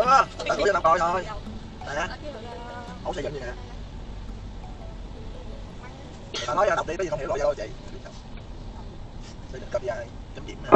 chưa tao gửi cho tao coi thôi. Nè. Ổng xây dựng gì nè. Tao nói ra đọc đi cái gì không hiểu lỗi ra đâu chị. Xây dựng cấp dài chấm điểm nè.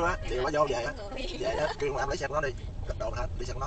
kêu á chịu nó vô về á. Về đó, kêu mà em lấy xe của nó đi đồ hết đi xe của nó.